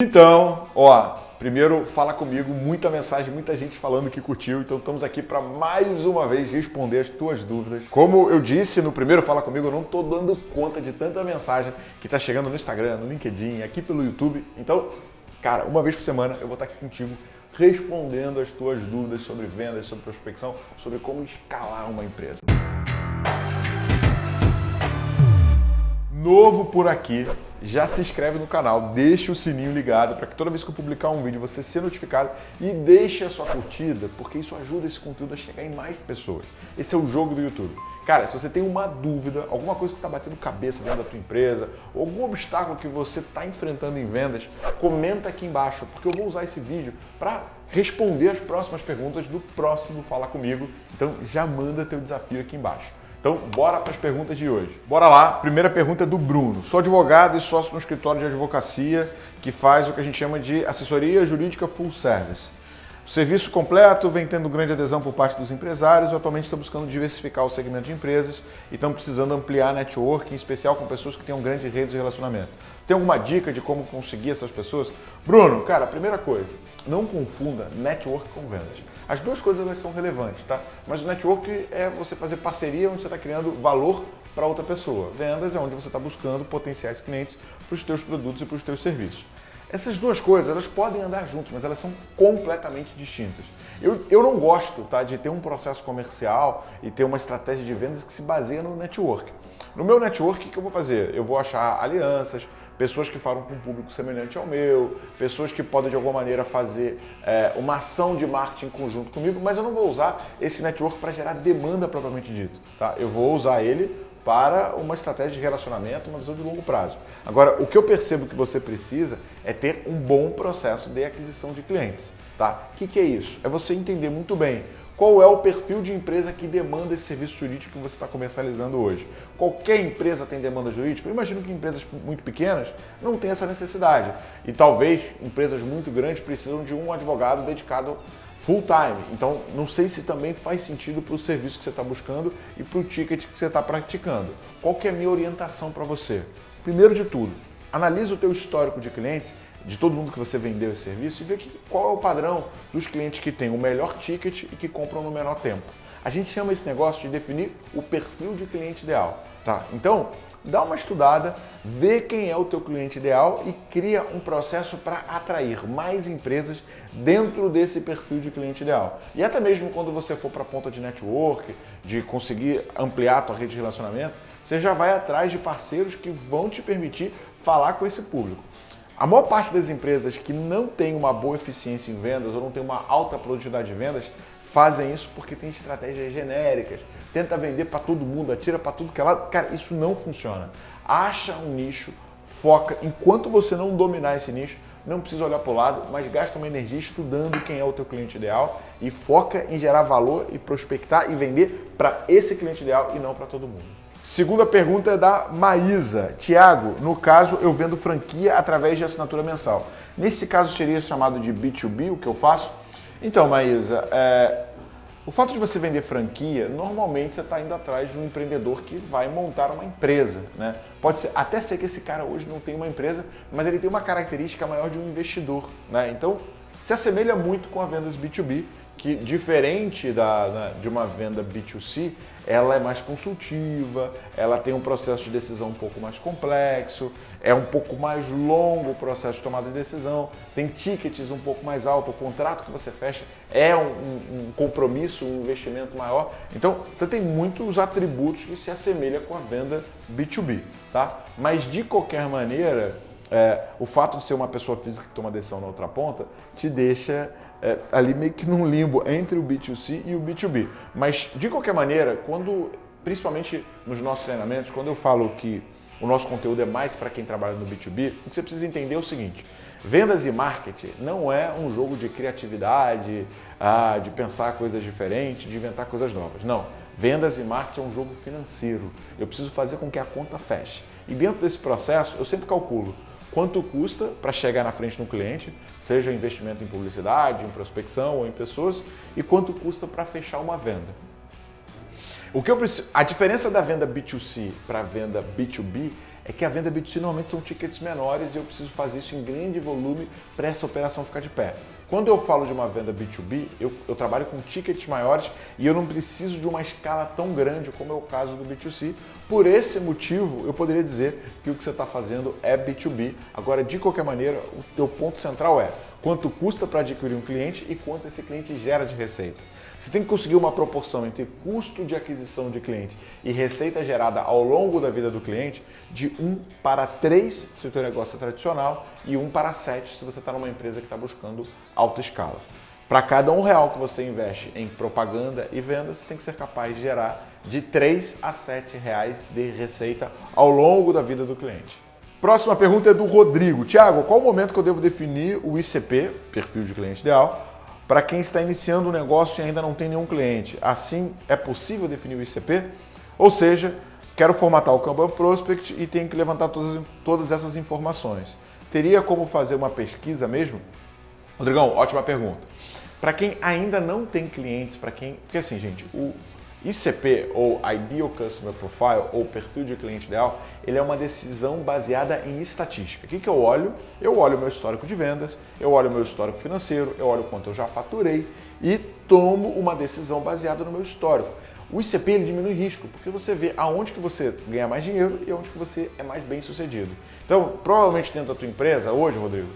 Então, ó, primeiro fala comigo, muita mensagem, muita gente falando que curtiu, então estamos aqui para mais uma vez responder as tuas dúvidas. Como eu disse no primeiro Fala Comigo, eu não estou dando conta de tanta mensagem que está chegando no Instagram, no LinkedIn, aqui pelo YouTube. Então, cara, uma vez por semana eu vou estar aqui contigo respondendo as tuas dúvidas sobre vendas, sobre prospecção, sobre como escalar uma empresa. Novo por aqui, já se inscreve no canal, deixa o sininho ligado para que toda vez que eu publicar um vídeo você seja notificado e deixe a sua curtida, porque isso ajuda esse conteúdo a chegar em mais pessoas. Esse é o jogo do YouTube. Cara, se você tem uma dúvida, alguma coisa que está batendo cabeça dentro da tua empresa, algum obstáculo que você está enfrentando em vendas, comenta aqui embaixo, porque eu vou usar esse vídeo para responder as próximas perguntas do próximo Fala Comigo. Então já manda teu desafio aqui embaixo. Então, bora para as perguntas de hoje. Bora lá. Primeira pergunta é do Bruno. Sou advogado e sócio no escritório de advocacia que faz o que a gente chama de assessoria jurídica full service. O serviço completo vem tendo grande adesão por parte dos empresários atualmente está buscando diversificar o segmento de empresas e estão precisando ampliar a network, em especial com pessoas que tenham grandes redes de relacionamento. Tem alguma dica de como conseguir essas pessoas? Bruno, cara, primeira coisa, não confunda network com vendas. As duas coisas elas são relevantes, tá? Mas o network é você fazer parceria onde você está criando valor para outra pessoa. Vendas é onde você está buscando potenciais clientes para os teus produtos e para os teus serviços. Essas duas coisas, elas podem andar juntas, mas elas são completamente distintas. Eu, eu não gosto tá, de ter um processo comercial e ter uma estratégia de vendas que se baseia no network. No meu network, o que eu vou fazer? Eu vou achar alianças, pessoas que falam com um público semelhante ao meu, pessoas que podem de alguma maneira fazer é, uma ação de marketing conjunto comigo, mas eu não vou usar esse network para gerar demanda propriamente dito. Tá? Eu vou usar ele para uma estratégia de relacionamento, uma visão de longo prazo. Agora, o que eu percebo que você precisa é ter um bom processo de aquisição de clientes. Tá? O que, que é isso? É você entender muito bem qual é o perfil de empresa que demanda esse serviço jurídico que você está comercializando hoje. Qualquer empresa tem demanda jurídica? Eu imagino que empresas muito pequenas não têm essa necessidade. E talvez empresas muito grandes precisam de um advogado dedicado full time. Então, não sei se também faz sentido para o serviço que você está buscando e para o ticket que você está praticando. Qual que é a minha orientação para você? Primeiro de tudo, analise o teu histórico de clientes, de todo mundo que você vendeu esse serviço e vê que, qual é o padrão dos clientes que têm o melhor ticket e que compram no menor tempo. A gente chama esse negócio de definir o perfil de cliente ideal. Tá? Então, dá uma estudada, vê quem é o teu cliente ideal e cria um processo para atrair mais empresas dentro desse perfil de cliente ideal. E até mesmo quando você for para a ponta de network, de conseguir ampliar a tua rede de relacionamento, você já vai atrás de parceiros que vão te permitir falar com esse público. A maior parte das empresas que não tem uma boa eficiência em vendas ou não tem uma alta produtividade de vendas fazem isso porque tem estratégias genéricas, tenta vender para todo mundo, atira para tudo que é lado. Cara, isso não funciona. Acha um nicho, foca. Enquanto você não dominar esse nicho, não precisa olhar para o lado, mas gasta uma energia estudando quem é o teu cliente ideal e foca em gerar valor e prospectar e vender para esse cliente ideal e não para todo mundo. Segunda pergunta é da Maísa. Tiago, no caso eu vendo franquia através de assinatura mensal. Nesse caso seria chamado de B2B, o que eu faço? Então, Maísa, é, o fato de você vender franquia, normalmente você está indo atrás de um empreendedor que vai montar uma empresa. Né? Pode ser, até ser que esse cara hoje não tem uma empresa, mas ele tem uma característica maior de um investidor. Né? Então, se assemelha muito com a vendas B2B, que diferente da, né, de uma venda B2C, ela é mais consultiva, ela tem um processo de decisão um pouco mais complexo, é um pouco mais longo o processo de tomada de decisão, tem tickets um pouco mais alto, o contrato que você fecha é um, um compromisso, um investimento maior. Então, você tem muitos atributos que se assemelham com a venda B2B, tá? Mas de qualquer maneira, é, o fato de ser uma pessoa física que toma decisão na outra ponta te deixa é, ali meio que num limbo entre o B2C e o B2B. Mas, de qualquer maneira, quando, principalmente nos nossos treinamentos, quando eu falo que o nosso conteúdo é mais para quem trabalha no B2B, o que você precisa entender é o seguinte, vendas e marketing não é um jogo de criatividade, ah, de pensar coisas diferentes, de inventar coisas novas. Não, vendas e marketing é um jogo financeiro. Eu preciso fazer com que a conta feche. E dentro desse processo, eu sempre calculo quanto custa para chegar na frente do cliente, seja investimento em publicidade, em prospecção ou em pessoas, e quanto custa para fechar uma venda. O que eu preciso, a diferença da venda B2C para a venda B2B é que a venda B2C normalmente são tickets menores e eu preciso fazer isso em grande volume para essa operação ficar de pé. Quando eu falo de uma venda B2B, eu, eu, trabalho com tickets maiores e eu não preciso de uma escala tão grande como é o caso do B2C. Por esse motivo, eu poderia dizer que o que você está fazendo é B2B. Agora, de qualquer maneira, o teu ponto central é quanto custa para adquirir um cliente e quanto esse cliente gera de receita. Você tem que conseguir uma proporção entre custo de aquisição de cliente e receita gerada ao longo da vida do cliente de 1 para 3 se o seu negócio é tradicional e 1 para 7 se você está numa empresa que está buscando alta escala. Para cada um real que você investe em propaganda e vendas, você tem que ser capaz de gerar de 3 a 7 reais de receita ao longo da vida do cliente. Próxima pergunta é do Rodrigo. Tiago, qual o momento que eu devo definir o ICP, perfil de cliente ideal, para quem está iniciando um negócio e ainda não tem nenhum cliente. Assim, é possível definir o ICP? Ou seja, quero formatar o Kanban Prospect e tenho que levantar todas, todas essas informações. Teria como fazer uma pesquisa mesmo? Rodrigão, ótima pergunta. Para quem ainda não tem clientes, para quem... Porque assim, gente, o ICP, ou Ideal Customer Profile, ou perfil de cliente ideal, ele é uma decisão baseada em estatística. O que, que eu olho? Eu olho meu histórico de vendas, eu olho meu histórico financeiro, eu olho quanto eu já faturei e tomo uma decisão baseada no meu histórico. O ICP ele diminui risco, porque você vê aonde que você ganha mais dinheiro e aonde que você é mais bem sucedido. Então, provavelmente dentro da tua empresa, hoje, Rodrigo,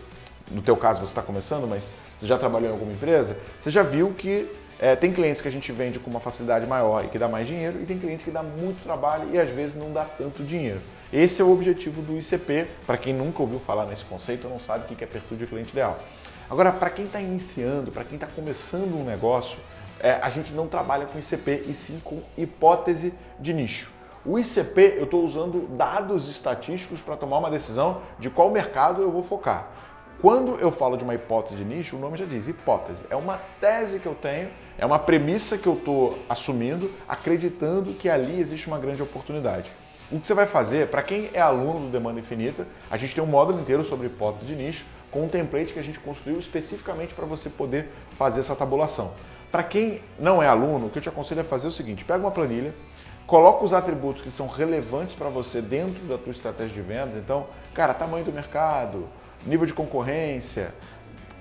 no teu caso você está começando, mas você já trabalhou em alguma empresa, você já viu que é, tem clientes que a gente vende com uma facilidade maior e que dá mais dinheiro, e tem cliente que dá muito trabalho e às vezes não dá tanto dinheiro. Esse é o objetivo do ICP. Para quem nunca ouviu falar nesse conceito, não sabe o que é perfil de cliente ideal. Agora, para quem está iniciando, para quem está começando um negócio, é, a gente não trabalha com ICP e sim com hipótese de nicho. O ICP, eu estou usando dados estatísticos para tomar uma decisão de qual mercado eu vou focar. Quando eu falo de uma hipótese de nicho, o nome já diz hipótese. É uma tese que eu tenho, é uma premissa que eu estou assumindo, acreditando que ali existe uma grande oportunidade. O que você vai fazer, para quem é aluno do Demanda Infinita, a gente tem um módulo inteiro sobre hipótese de nicho, com um template que a gente construiu especificamente para você poder fazer essa tabulação. Para quem não é aluno, o que eu te aconselho é fazer o seguinte, pega uma planilha, coloca os atributos que são relevantes para você dentro da tua estratégia de vendas. Então, cara, tamanho do mercado, nível de concorrência,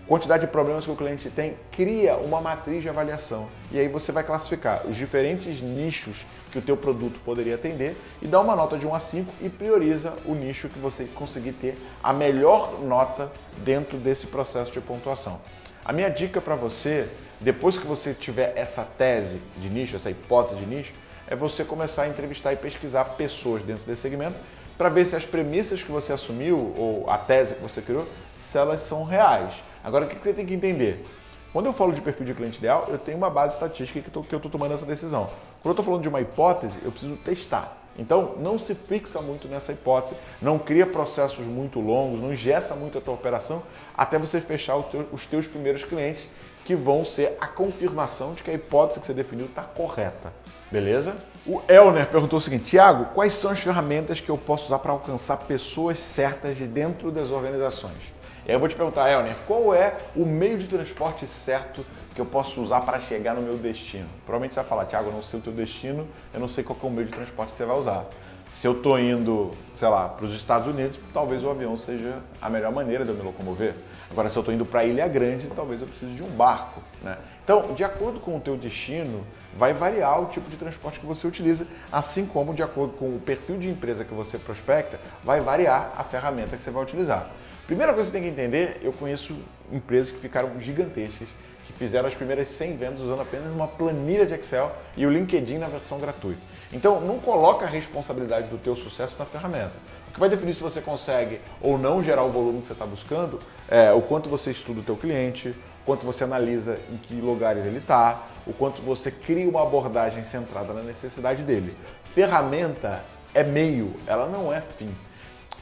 quantidade de problemas que o cliente tem, cria uma matriz de avaliação. E aí você vai classificar os diferentes nichos que o teu produto poderia atender e dá uma nota de 1 a 5 e prioriza o nicho que você conseguir ter a melhor nota dentro desse processo de pontuação. A minha dica para você, depois que você tiver essa tese de nicho, essa hipótese de nicho, é você começar a entrevistar e pesquisar pessoas dentro desse segmento para ver se as premissas que você assumiu ou a tese que você criou, se elas são reais. Agora, o que você tem que entender? Quando eu falo de perfil de cliente ideal, eu tenho uma base estatística que, eu estou tomando essa decisão. Quando eu estou falando de uma hipótese, eu preciso testar. Então, não se fixa muito nessa hipótese, não cria processos muito longos, não ingessa muito a tua operação até você fechar teu, os teus primeiros clientes, que vão ser a confirmação de que a hipótese que você definiu está correta. Beleza? O Elner perguntou o seguinte, Tiago, quais são as ferramentas que eu posso usar para alcançar pessoas certas de dentro das organizações? E aí eu vou te perguntar, Elner, qual é o meio de transporte certo que eu posso usar para chegar no meu destino? Provavelmente você vai falar, Tiago, eu não sei o teu destino, eu não sei qual é o meio de transporte que você vai usar. Se eu estou indo, sei lá, para os Estados Unidos, talvez o avião seja a melhor maneira de eu me locomover. Agora, se eu estou indo para Ilha Grande, talvez eu precise de um barco. Né? Então, de acordo com o teu destino, vai variar o tipo de transporte que você utiliza, assim como de acordo com o perfil de empresa que você prospecta, vai variar a ferramenta que você vai utilizar. Primeira coisa que você tem que entender, eu conheço empresas que ficaram gigantescas, que fizeram as primeiras 100 vendas usando apenas uma planilha de Excel e o LinkedIn na versão gratuita. Então, não coloca a responsabilidade do teu sucesso na ferramenta. O que vai definir se você consegue ou não gerar o volume que você está buscando é o quanto você estuda o teu cliente, quanto você analisa em que lugares ele está, o quanto você cria uma abordagem centrada na necessidade dele. Ferramenta é meio, ela não é fim.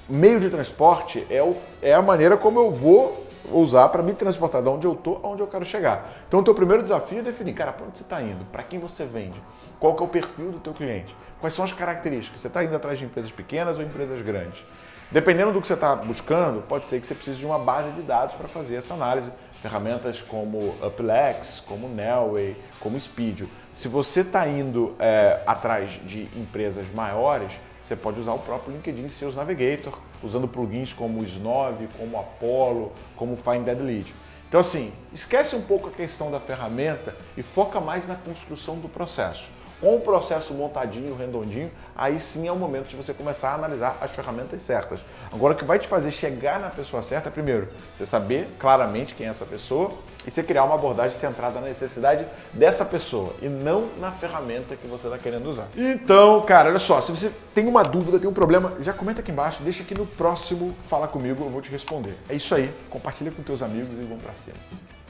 Meio de transporte é, o, é a maneira como eu vou usar para me transportar de onde eu estou aonde eu quero chegar. Então, o teu primeiro desafio é definir, cara, para onde você está indo? Para quem você vende? Qual que é o perfil do teu cliente? Quais são as características? Você está indo atrás de empresas pequenas ou empresas grandes? Dependendo do que você está buscando, pode ser que você precise de uma base de dados para fazer essa análise. Ferramentas como Uplex, como Nelway, como Speedio. Se você está indo é, atrás de empresas maiores, você pode usar o próprio LinkedIn Sales Navigator, usando plugins como o Snove, como Apollo, como Find Dead Lead. Então assim, esquece um pouco a questão da ferramenta e foca mais na construção do processo. Com o processo montadinho, redondinho, aí sim é o momento de você começar a analisar as ferramentas certas. Agora, o que vai te fazer chegar na pessoa certa primeiro, você saber claramente quem é essa pessoa e você criar uma abordagem centrada na necessidade dessa pessoa e não na ferramenta que você está querendo usar. Então, cara, olha só, se você tem uma dúvida, tem um problema, já comenta aqui embaixo, deixa aqui no próximo Fala Comigo, eu vou te responder. É isso aí, compartilha com teus amigos e vamos para cima.